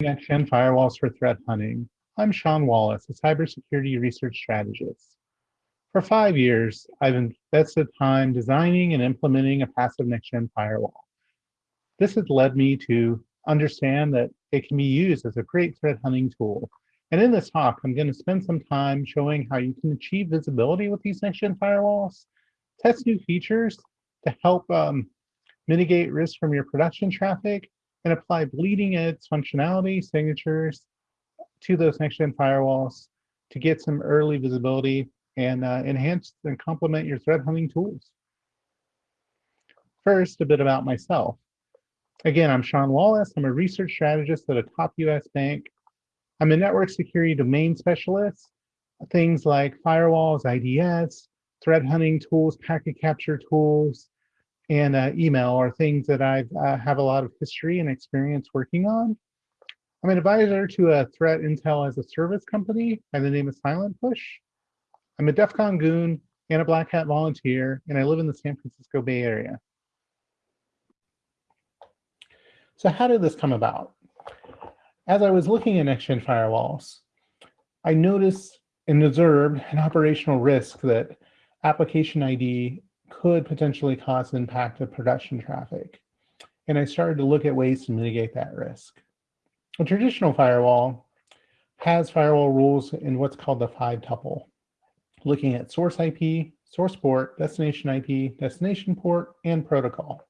Next-gen firewalls for threat hunting. I'm Sean Wallace, a cybersecurity research strategist. For five years, I've invested time designing and implementing a passive next-gen firewall. This has led me to understand that it can be used as a great threat hunting tool. And in this talk, I'm going to spend some time showing how you can achieve visibility with these next-gen firewalls, test new features to help um, mitigate risk from your production traffic, and apply bleeding edge functionality signatures to those next-gen firewalls to get some early visibility and uh, enhance and complement your threat hunting tools. First, a bit about myself. Again, I'm Sean Wallace. I'm a research strategist at a top US bank. I'm a network security domain specialist. Things like firewalls, IDS, threat hunting tools, packet capture tools, and uh, email are things that I uh, have a lot of history and experience working on. I'm an advisor to a threat intel as a service company by the name of Silent Push. I'm a DEF CON goon and a Black Hat volunteer, and I live in the San Francisco Bay Area. So how did this come about? As I was looking at next-gen firewalls, I noticed and observed an operational risk that application ID could potentially cause an impact of production traffic. And I started to look at ways to mitigate that risk. A traditional firewall has firewall rules in what's called the five tuple, looking at source IP, source port, destination IP, destination port, and protocol.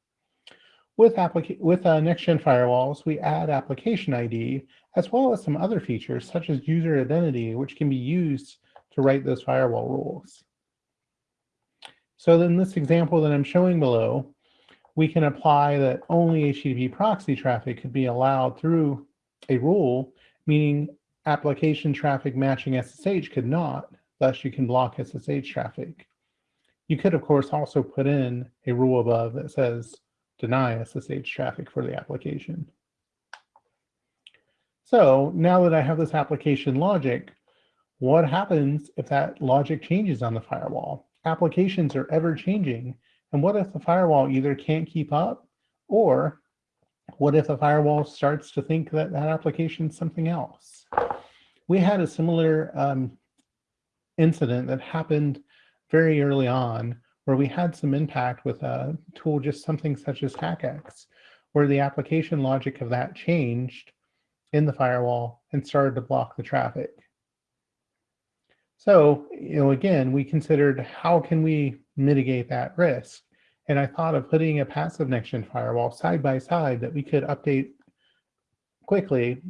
With, with uh, next-gen firewalls, we add application ID, as well as some other features, such as user identity, which can be used to write those firewall rules. So in this example that I'm showing below, we can apply that only HTTP proxy traffic could be allowed through a rule, meaning application traffic matching SSH could not, thus you can block SSH traffic. You could, of course, also put in a rule above that says deny SSH traffic for the application. So now that I have this application logic, what happens if that logic changes on the firewall? Applications are ever changing. And what if the firewall either can't keep up or what if the firewall starts to think that that application is something else? We had a similar um, incident that happened very early on where we had some impact with a tool, just something such as HackX, where the application logic of that changed in the firewall and started to block the traffic. So, you know, again, we considered how can we mitigate that risk? And I thought of putting a passive next-gen firewall side by side that we could update quickly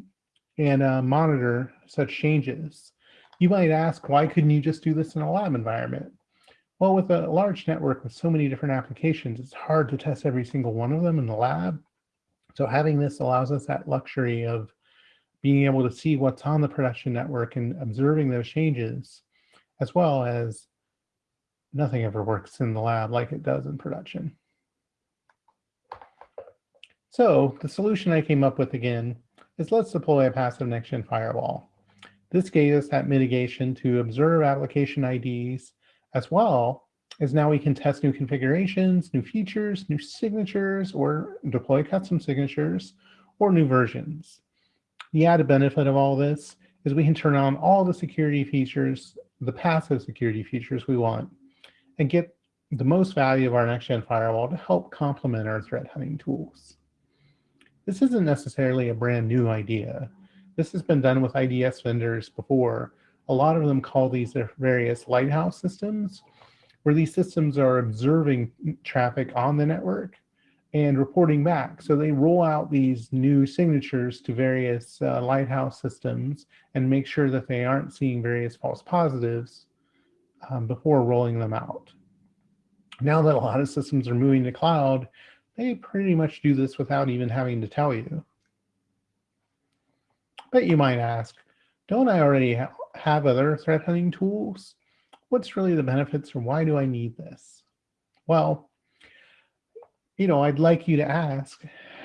and uh, monitor such changes. You might ask, why couldn't you just do this in a lab environment? Well, with a large network with so many different applications, it's hard to test every single one of them in the lab. So having this allows us that luxury of being able to see what's on the production network and observing those changes, as well as nothing ever works in the lab like it does in production. So the solution I came up with again is let's deploy a passive next-gen firewall. This gave us that mitigation to observe application IDs as well as now we can test new configurations, new features, new signatures, or deploy custom signatures, or new versions. The added benefit of all this is we can turn on all the security features, the passive security features we want, and get the most value of our next-gen firewall to help complement our threat hunting tools. This isn't necessarily a brand new idea. This has been done with IDS vendors before. A lot of them call these their various lighthouse systems, where these systems are observing traffic on the network and reporting back. So they roll out these new signatures to various uh, Lighthouse systems and make sure that they aren't seeing various false positives um, before rolling them out. Now that a lot of systems are moving to cloud, they pretty much do this without even having to tell you. But you might ask, don't I already ha have other threat hunting tools? What's really the benefits or why do I need this? Well, you know, I'd like you to ask,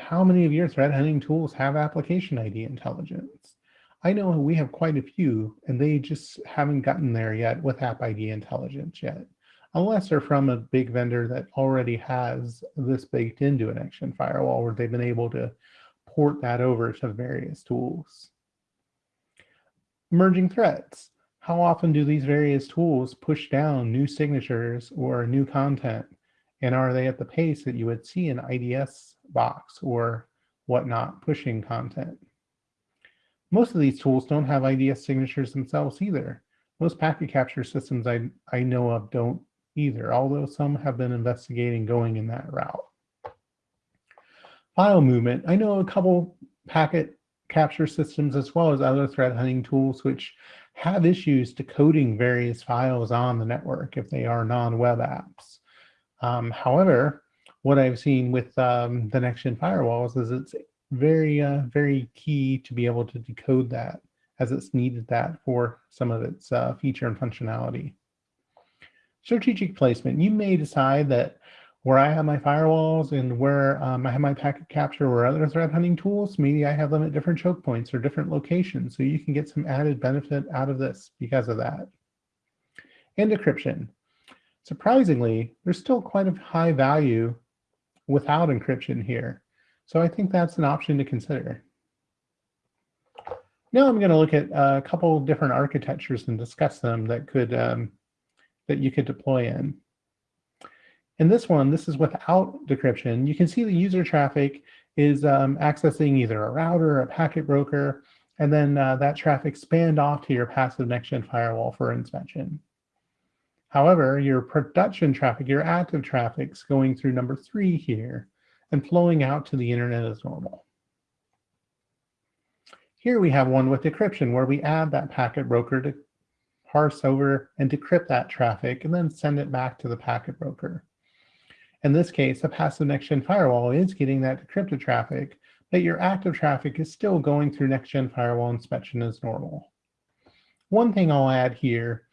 how many of your threat hunting tools have application ID intelligence? I know we have quite a few, and they just haven't gotten there yet with App ID intelligence yet, unless they're from a big vendor that already has this baked into an action firewall where they've been able to port that over to various tools. Emerging threats. How often do these various tools push down new signatures or new content? And are they at the pace that you would see an IDS box or whatnot pushing content? Most of these tools don't have IDS signatures themselves either. Most packet capture systems I, I know of don't either, although some have been investigating going in that route. File movement. I know a couple packet capture systems as well as other threat hunting tools which have issues decoding various files on the network if they are non-web apps. Um, however, what I've seen with um, the next-gen firewalls is it's very, uh, very key to be able to decode that as it's needed that for some of its uh, feature and functionality. Strategic placement. You may decide that where I have my firewalls and where um, I have my packet capture or other threat hunting tools, maybe I have them at different choke points or different locations. So you can get some added benefit out of this because of that. And decryption. Surprisingly, there's still quite a high value without encryption here. So I think that's an option to consider. Now I'm going to look at a couple different architectures and discuss them that could um, that you could deploy in. In this one, this is without decryption. You can see the user traffic is um, accessing either a router or a packet broker, and then uh, that traffic spanned off to your passive next-gen firewall for inspection. However, your production traffic, your active traffic is going through number three here and flowing out to the internet as normal. Here we have one with decryption where we add that packet broker to parse over and decrypt that traffic and then send it back to the packet broker. In this case, a passive next-gen firewall is getting that decrypted traffic, but your active traffic is still going through next-gen firewall inspection as normal. One thing I'll add here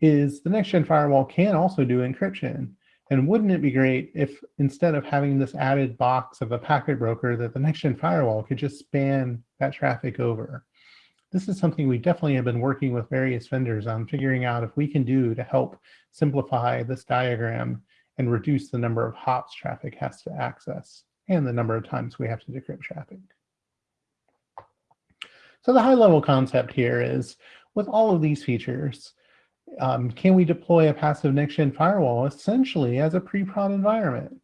is the next-gen firewall can also do encryption. And wouldn't it be great if instead of having this added box of a packet broker that the next-gen firewall could just span that traffic over? This is something we definitely have been working with various vendors on figuring out if we can do to help simplify this diagram and reduce the number of hops traffic has to access and the number of times we have to decrypt traffic. So the high level concept here is with all of these features, um, can we deploy a passive next-gen firewall essentially as a pre-prod environment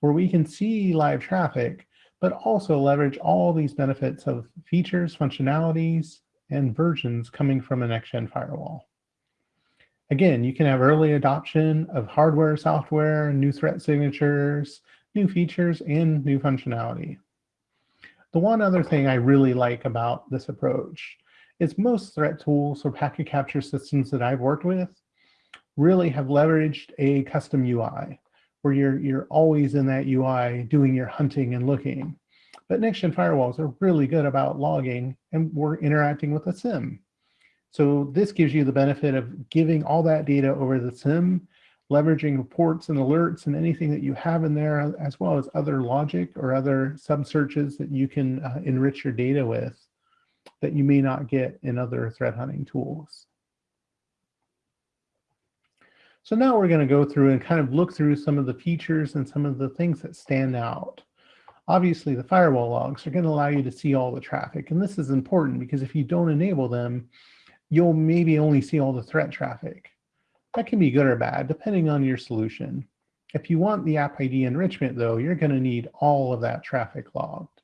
where we can see live traffic, but also leverage all these benefits of features, functionalities, and versions coming from a next-gen firewall. Again, you can have early adoption of hardware, software, new threat signatures, new features, and new functionality. The one other thing I really like about this approach is most threat tools or packet capture systems that I've worked with really have leveraged a custom UI where you're, you're always in that UI doing your hunting and looking. But next-gen firewalls are really good about logging and we're interacting with a SIEM. So this gives you the benefit of giving all that data over the SIEM, leveraging reports and alerts and anything that you have in there, as well as other logic or other sub searches that you can uh, enrich your data with that you may not get in other threat hunting tools. So now we're going to go through and kind of look through some of the features and some of the things that stand out. Obviously, the firewall logs are going to allow you to see all the traffic. And this is important because if you don't enable them, you'll maybe only see all the threat traffic. That can be good or bad, depending on your solution. If you want the app ID enrichment, though, you're going to need all of that traffic logged.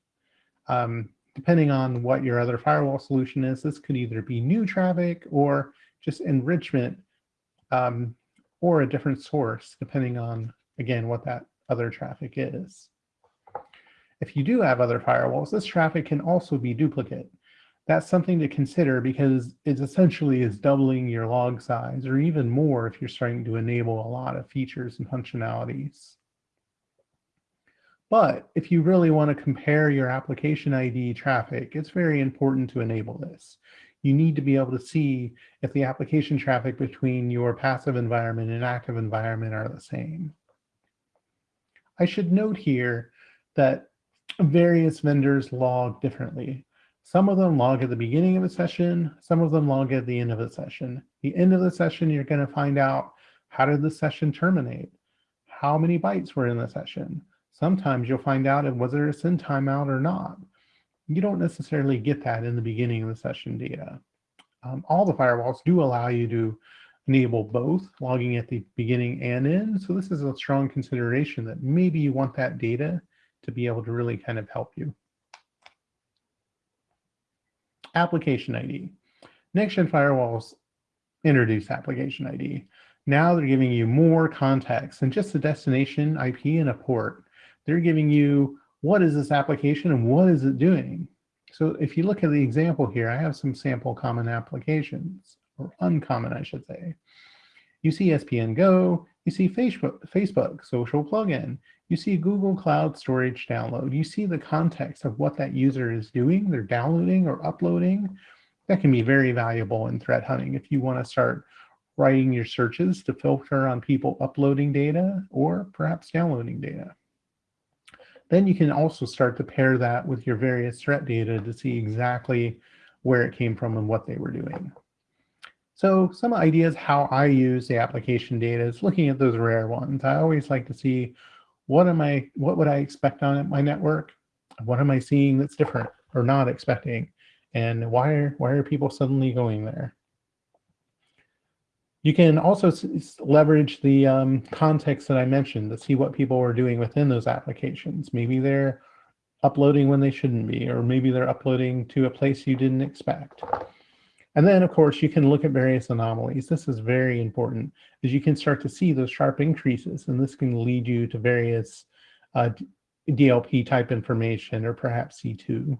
Um, depending on what your other firewall solution is, this could either be new traffic or just enrichment um, or a different source, depending on, again, what that other traffic is. If you do have other firewalls, this traffic can also be duplicate that's something to consider because it essentially is doubling your log size or even more if you're starting to enable a lot of features and functionalities. But if you really want to compare your application ID traffic, it's very important to enable this. You need to be able to see if the application traffic between your passive environment and active environment are the same. I should note here that various vendors log differently. Some of them log at the beginning of a session, some of them log at the end of a session. The end of the session, you're going to find out how did the session terminate? How many bytes were in the session? Sometimes you'll find out there a send timeout or not. you don't necessarily get that in the beginning of the session data. Um, all the firewalls do allow you to enable both logging at the beginning and end. So this is a strong consideration that maybe you want that data to be able to really kind of help you. Application ID. Next-gen firewalls introduce application ID. Now they're giving you more context than just a destination IP and a port. They're giving you what is this application and what is it doing? So if you look at the example here, I have some sample common applications, or uncommon, I should say. You see SPN Go, you see Facebook, Facebook social plugin, you see Google Cloud Storage download, you see the context of what that user is doing, they're downloading or uploading. That can be very valuable in threat hunting if you want to start writing your searches to filter on people uploading data or perhaps downloading data. Then you can also start to pair that with your various threat data to see exactly where it came from and what they were doing. So some ideas how I use the application data is looking at those rare ones. I always like to see what am I, what would I expect on my network? What am I seeing that's different or not expecting? And why are, why are people suddenly going there? You can also leverage the um, context that I mentioned to see what people are doing within those applications. Maybe they're uploading when they shouldn't be, or maybe they're uploading to a place you didn't expect. And then, of course, you can look at various anomalies. This is very important, as you can start to see those sharp increases, and this can lead you to various uh, DLP type information, or perhaps C2.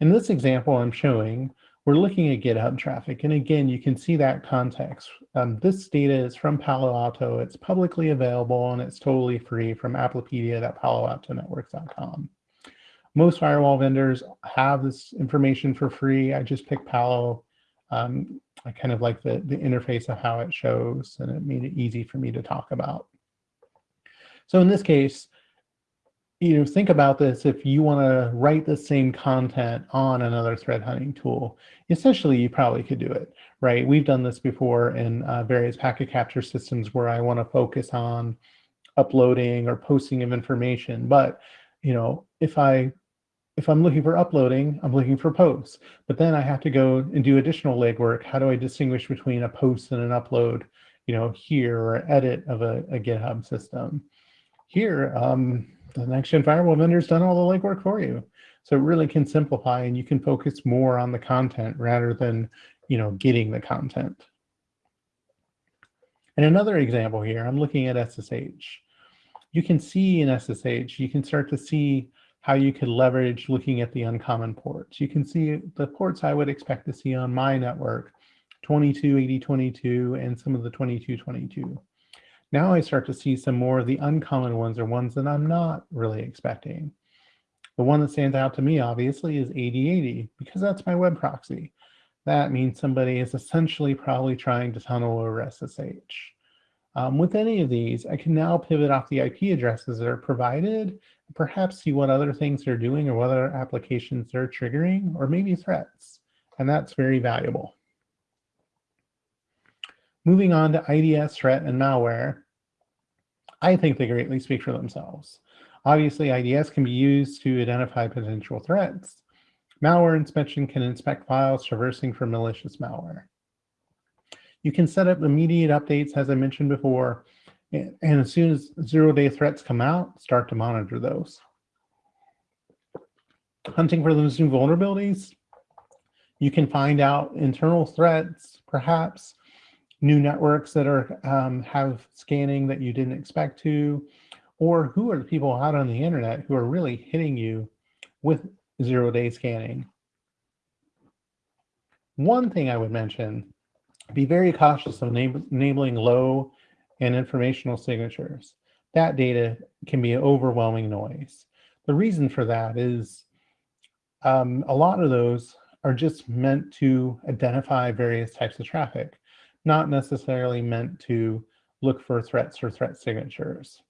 In this example I'm showing, we're looking at GitHub traffic. And again, you can see that context. Um, this data is from Palo Alto. It's publicly available and it's totally free from applipedia.paloaltonetworks.com. Most firewall vendors have this information for free. I just picked Palo. Um, I kind of like the, the interface of how it shows and it made it easy for me to talk about. So in this case, you know, think about this if you want to write the same content on another threat hunting tool. Essentially, you probably could do it, right? We've done this before in uh, various packet capture systems where I want to focus on uploading or posting of information. But, you know, if I if I'm looking for uploading, I'm looking for posts. But then I have to go and do additional legwork. How do I distinguish between a post and an upload, you know, here or edit of a, a GitHub system? Here, um, the next-gen firewall vendor's done all the legwork for you. So it really can simplify and you can focus more on the content rather than, you know, getting the content. And another example here, I'm looking at SSH. You can see in SSH, you can start to see how you could leverage looking at the uncommon ports. You can see the ports I would expect to see on my network, 228022 and some of the 2222. Now I start to see some more of the uncommon ones or ones that I'm not really expecting. The one that stands out to me, obviously, is 8080, because that's my web proxy. That means somebody is essentially probably trying to tunnel over SSH. Um, with any of these, I can now pivot off the IP addresses that are provided, perhaps see what other things they're doing or what other applications they're triggering, or maybe threats. And that's very valuable. Moving on to IDS, threat, and malware, I think they greatly speak for themselves. Obviously, IDS can be used to identify potential threats. Malware inspection can inspect files traversing for malicious malware. You can set up immediate updates, as I mentioned before, and as soon as zero-day threats come out, start to monitor those. Hunting for those new vulnerabilities, you can find out internal threats, perhaps, new networks that are um, have scanning that you didn't expect to, or who are the people out on the internet who are really hitting you with zero day scanning. One thing I would mention, be very cautious of enabling low and informational signatures. That data can be overwhelming noise. The reason for that is um, a lot of those are just meant to identify various types of traffic not necessarily meant to look for threats or threat signatures.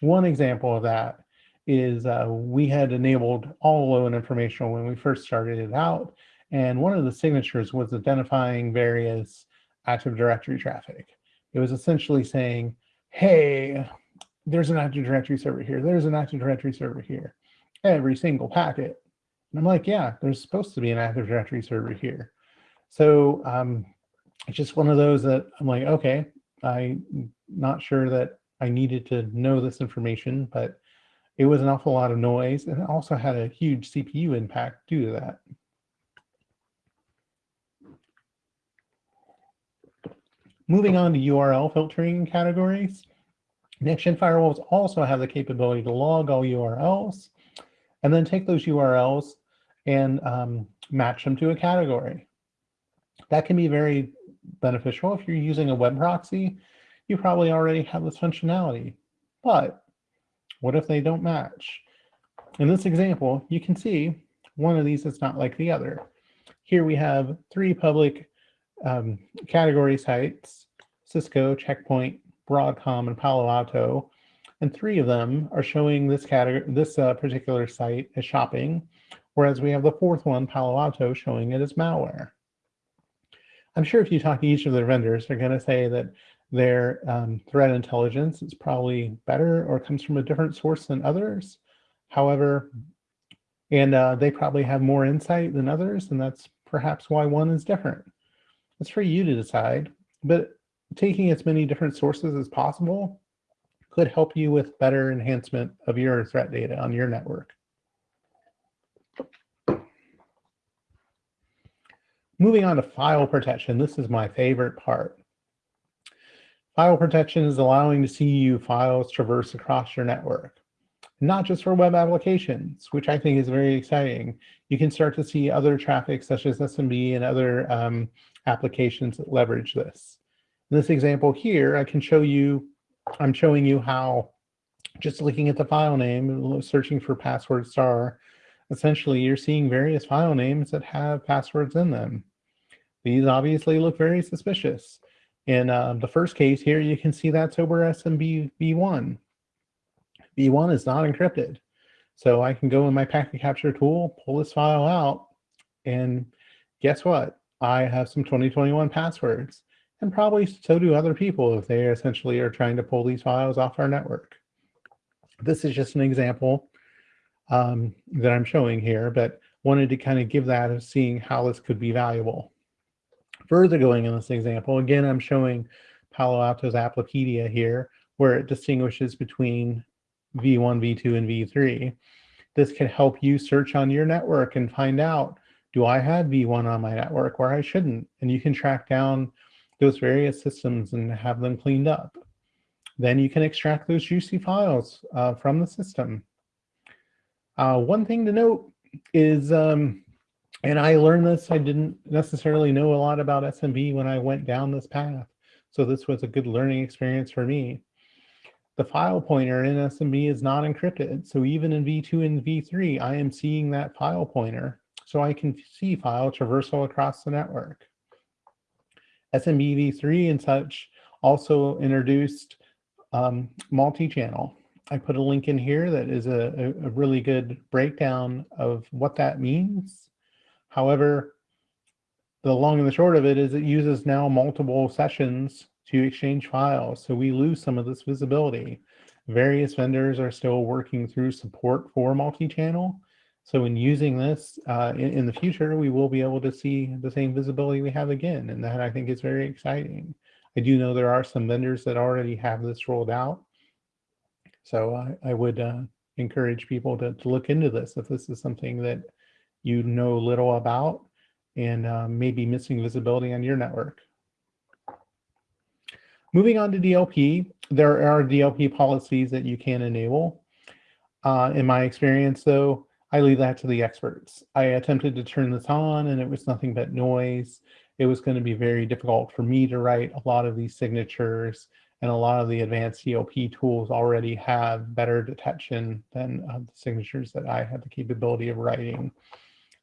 One example of that is uh, we had enabled all low and informational when we first started it out. And one of the signatures was identifying various Active Directory traffic. It was essentially saying, hey, there's an Active Directory server here. There's an Active Directory server here. every single packet. And I'm like, yeah, there's supposed to be an Active Directory server here. So um, it's just one of those that I'm like, okay, I'm not sure that I needed to know this information, but it was an awful lot of noise and it also had a huge CPU impact due to that. Moving on to URL filtering categories. next-gen firewalls also have the capability to log all URLs and then take those URLs and um, match them to a category. That can be very beneficial if you're using a web proxy. You probably already have this functionality, but what if they don't match? In this example, you can see one of these is not like the other. Here we have three public um, category sites, Cisco, Checkpoint, Broadcom, and Palo Alto, and three of them are showing this category, this uh, particular site as shopping, whereas we have the fourth one, Palo Alto, showing it as malware. I'm sure if you talk to each of the vendors, they're going to say that their um, threat intelligence is probably better or comes from a different source than others. However, and uh, they probably have more insight than others, and that's perhaps why one is different. It's for you to decide, but taking as many different sources as possible could help you with better enhancement of your threat data on your network. Moving on to file protection, this is my favorite part. File protection is allowing to see you files traverse across your network, not just for web applications, which I think is very exciting. You can start to see other traffic such as SMB and other um, applications that leverage this. In this example here, I can show you, I'm showing you how just looking at the file name, searching for password star, essentially you're seeing various file names that have passwords in them. These obviously look very suspicious. In uh, the first case here, you can see that's over SMB v1. v1 is not encrypted. So I can go in my packet capture tool, pull this file out, and guess what? I have some 2021 passwords, and probably so do other people if they essentially are trying to pull these files off our network. This is just an example um, that I'm showing here, but wanted to kind of give that of seeing how this could be valuable. Further going in this example, again, I'm showing Palo Alto's Applipedia here, where it distinguishes between V1, V2, and V3. This can help you search on your network and find out, do I have V1 on my network where I shouldn't? And you can track down those various systems and have them cleaned up. Then you can extract those juicy files uh, from the system. Uh, one thing to note is um, and I learned this, I didn't necessarily know a lot about SMB when I went down this path. So this was a good learning experience for me. The file pointer in SMB is not encrypted. So even in V2 and V3, I am seeing that file pointer. So I can see file traversal across the network. SMB v3 and such also introduced um, multi-channel. I put a link in here that is a, a really good breakdown of what that means However, the long and the short of it is it uses now multiple sessions to exchange files. So we lose some of this visibility. Various vendors are still working through support for multi-channel. So in using this uh, in, in, the future, we will be able to see the same visibility we have again. And that I think is very exciting. I do know there are some vendors that already have this rolled out. So I, I would uh, encourage people to, to look into this if this is something that you know little about and uh, maybe missing visibility on your network. Moving on to DLP, there are DLP policies that you can enable. Uh, in my experience, though, I leave that to the experts. I attempted to turn this on and it was nothing but noise. It was going to be very difficult for me to write a lot of these signatures and a lot of the advanced DLP tools already have better detection than uh, the signatures that I had the capability of writing.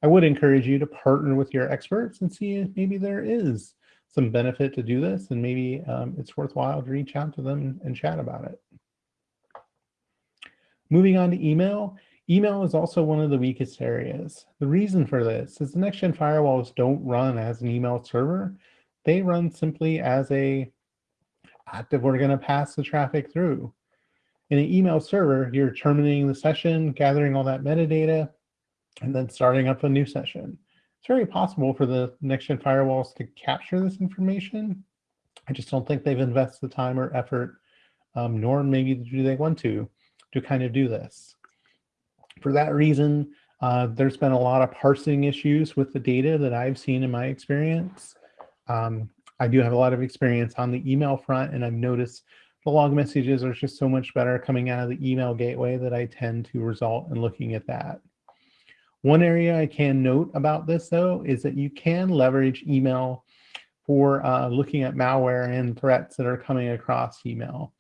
I would encourage you to partner with your experts and see if maybe there is some benefit to do this and maybe um, it's worthwhile to reach out to them and chat about it. Moving on to email, email is also one of the weakest areas. The reason for this is the next-gen firewalls don't run as an email server. They run simply as a active, we're gonna pass the traffic through. In an email server, you're terminating the session, gathering all that metadata, and then starting up a new session. It's very possible for the next-gen firewalls to capture this information. I just don't think they've invested the time or effort, um, nor maybe do they want to, to kind of do this. For that reason, uh, there's been a lot of parsing issues with the data that I've seen in my experience. Um, I do have a lot of experience on the email front, and I've noticed the log messages are just so much better coming out of the email gateway that I tend to result in looking at that. One area I can note about this though is that you can leverage email for uh, looking at malware and threats that are coming across email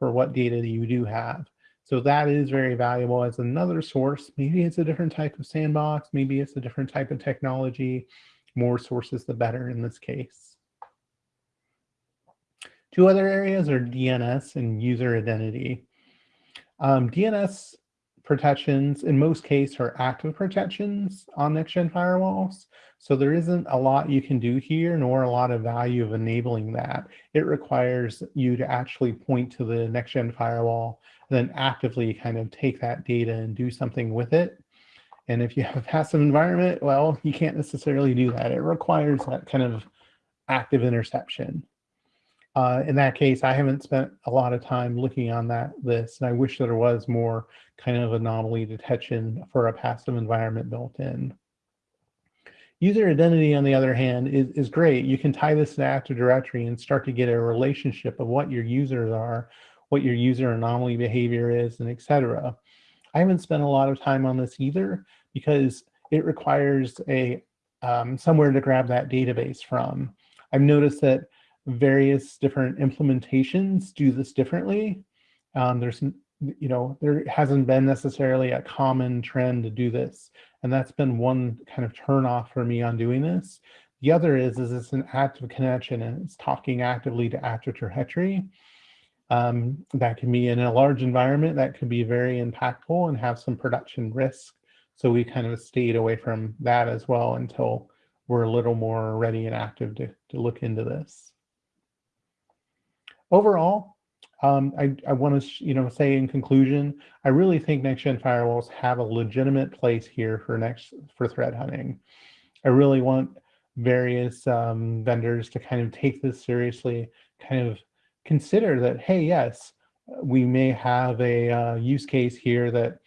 for what data you do have. So that is very valuable as another source. Maybe it's a different type of sandbox. Maybe it's a different type of technology. More sources, the better in this case. Two other areas are DNS and user identity. Um, DNS protections in most cases are active protections on next-gen firewalls. So there isn't a lot you can do here, nor a lot of value of enabling that. It requires you to actually point to the next-gen firewall, and then actively kind of take that data and do something with it. And if you have a passive environment, well, you can't necessarily do that. It requires that kind of active interception. Uh, in that case, I haven't spent a lot of time looking on that list, and I wish there was more kind of anomaly detection for a passive environment built in. User identity, on the other hand, is, is great. You can tie this to Active Directory and start to get a relationship of what your users are, what your user anomaly behavior is, and etc. I haven't spent a lot of time on this either because it requires a um, somewhere to grab that database from. I've noticed that various different implementations do this differently. Um, there's, you know, there hasn't been necessarily a common trend to do this. And that's been one kind of turn off for me on doing this. The other is, is it's an active connection and it's talking actively to active directory. Um, that can be in a large environment that could be very impactful and have some production risk. So we kind of stayed away from that as well until we're a little more ready and active to, to look into this overall, um, I, I want to you know say in conclusion, I really think next-gen firewalls have a legitimate place here for next for threat hunting. I really want various um, vendors to kind of take this seriously, kind of consider that, hey, yes, we may have a uh, use case here that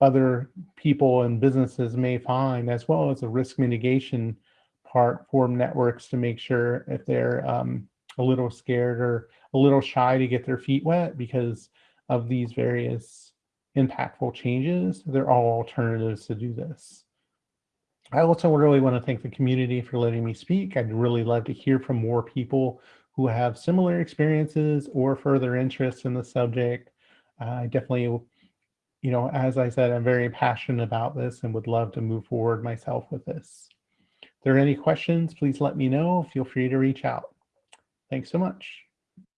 other people and businesses may find, as well as a risk mitigation part for networks to make sure if they're um, a little scared or a little shy to get their feet wet because of these various impactful changes. They're all alternatives to do this. I also really want to thank the community for letting me speak. I'd really love to hear from more people who have similar experiences or further interests in the subject. Uh, I definitely, you know, as I said, I'm very passionate about this and would love to move forward myself with this. If there are any questions, please let me know. Feel free to reach out. Thanks so much.